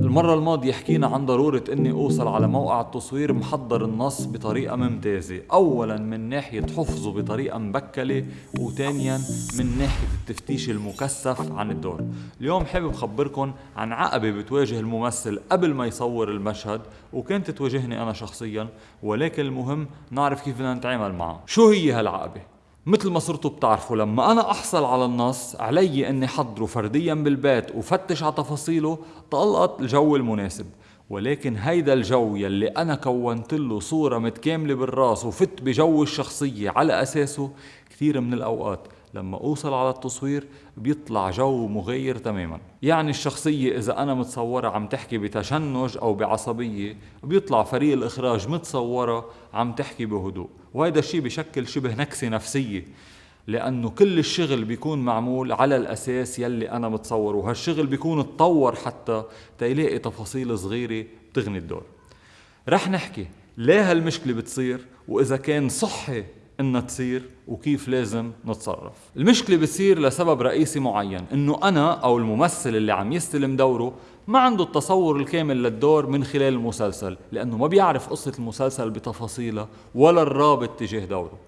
المرة الماضية حكينا عن ضرورة إني أوصل على موقع التصوير محضر النص بطريقة ممتازة. اولا من ناحية حفظه بطريقة مبكلة وثانيا من ناحية التفتيش المكثف عن الدور. اليوم حابب خبركن عن عقبة بتواجه الممثل قبل ما يصور المشهد وكانت تواجهني أنا شخصيا ولكن المهم نعرف كيف بدنا نتعامل معها شو هي هالعقبة؟ مثل ما صرتوا بتعرفوا لما أنا أحصل على النص علي إني حضره فرديا بالبيت وفتش على تفاصيله تلقط الجو المناسب. ولكن هيدا الجو يلي أنا كونت له صورة متكاملة بالراس وفت بجو الشخصية على أساسه كثير من الأوقات لما أوصل على التصوير بيطلع جو مغير تماما. يعني الشخصية إذا أنا متصورة عم تحكي بتشنج أو بعصبية بيطلع فريق الإخراج متصورة عم تحكي بهدوء. وهذا الشيء بشكل شبه نكسة نفسية لأنه كل الشغل بيكون معمول على الأساس يلي أنا متصوره. وهالشغل بيكون تطور حتى تيلاقي تفاصيل صغيرة بتغني الدور. رح نحكي ليه هالمشكلة بتصير وإذا كان صحي انها تصير وكيف لازم نتصرف. المشكلة بتصير لسبب رئيسي معين إنه أنا أو الممثل اللي عم يستلم دوره ما عنده التصور الكامل للدور من خلال المسلسل لأنه ما بيعرف قصة المسلسل بتفاصيلها ولا الرابط تجاه دوره.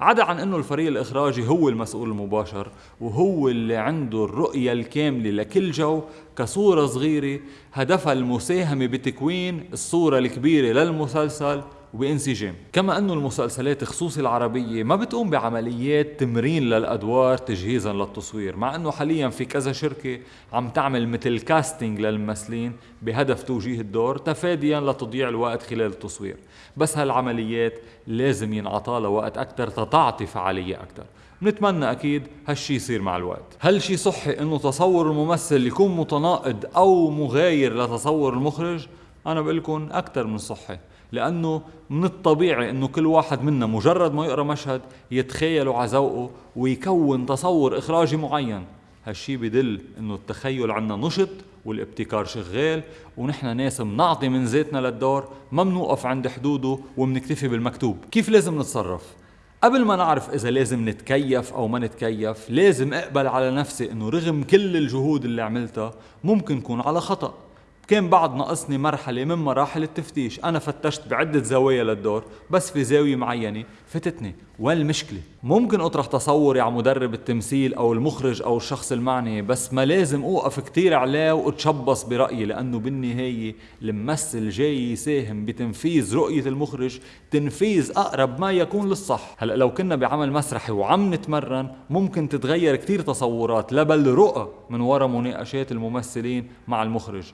عدا عن إنه الفريق الإخراجي هو المسؤول المباشر وهو اللي عنده الرؤية الكاملة لكل جو كصورة صغيرة هدفها المساهمة بتكوين الصورة الكبيرة للمسلسل وبانسجام كما أنه المسلسلات خصوصي العربية ما بتقوم بعمليات تمرين للأدوار تجهيزا للتصوير مع أنه حاليا في كذا شركة عم تعمل مثل كاستنج للممثلين بهدف توجيه الدور تفاديا لتضييع الوقت خلال التصوير. بس هالعمليات لازم ينعطى وقت أكثر تتعطي فعالية أكثر بنتمنى أكيد هالشي يصير مع الوقت. هل شي صحي إنه تصور الممثل يكون متناقض أو مغاير لتصور المخرج؟ أنا بقول لكم أكثر من صحي. لأنه من الطبيعي إنه كل واحد منا مجرد ما يقرأ مشهد يتخيله على ذوقه ويكون تصور إخراجي معين. هالشي بدل إنه التخيل عنا نشط والابتكار شغال ونحن ناس بنعطي من ذاتنا للدور ما بنوقف عند حدوده وبنكتفي بالمكتوب. كيف لازم نتصرف؟ قبل ما نعرف إذا لازم نتكيف أو ما نتكيف لازم أقبل على نفسي إنه رغم كل الجهود اللي عملتها ممكن كون على خطأ. كان بعد ناقصني مرحلة من مراحل التفتيش. أنا فتشت بعدة زوايا للدور بس في زاوية معينة فتتني. وين المشكلة؟ ممكن أطرح تصوري على مدرب التمثيل أو المخرج أو الشخص المعني بس ما لازم أوقف كتير عليه وأتشبص برأيي لأنه بالنهاية الممثل جاي يساهم بتنفيذ رؤية المخرج تنفيذ أقرب ما يكون للصح. هلأ لو كنا بعمل مسرحي وعم نتمرن ممكن تتغير كتير تصورات لبل رؤى من وراء مناقشات الممثلين مع المخرج.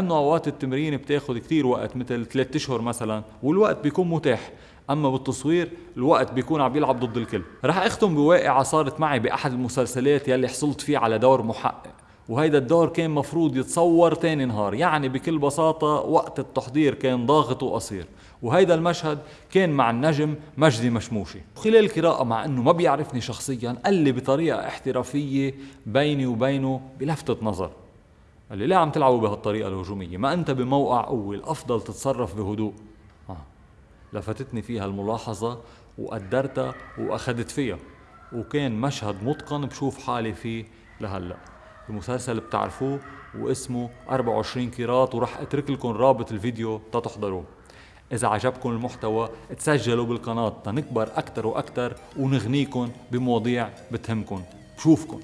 لأنه أوقات التمرين بتاخد كتير وقت مثل ثلاثة أشهر مثلا والوقت بيكون متاح. أما بالتصوير الوقت بيكون عم بيلعب ضد الكل. رح أختم بواقعة صارت معي بأحد المسلسلات يلي حصلت فيه على دور محقق. وهيدا الدور كان مفروض يتصور تاني نهار. يعني بكل بساطة وقت التحضير كان ضاغط وقصير. وهيدا المشهد كان مع النجم مجدي مشموشي. وخلال القراءة مع إنه ما بيعرفني شخصيا قال لي بطريقة احترافية بيني وبينه بلفتة نظر. قال لي ليه عم تلعبوا بهالطريقة الهجومية ما أنت بموقع قوة الأفضل تتصرف بهدوء. لفتتني فيها الملاحظة وقدرتها وأخذت فيها. وكان مشهد متقن بشوف حالي فيه لهلأ. المسلسل بتعرفوه واسمه 24 كيرات وراح أترك لكم رابط الفيديو تتحضروه. إذا عجبكم المحتوى تسجلوا بالقناة تنكبر أكثر وأكثر ونغنيكم بمواضيع بتهمكم بشوفكم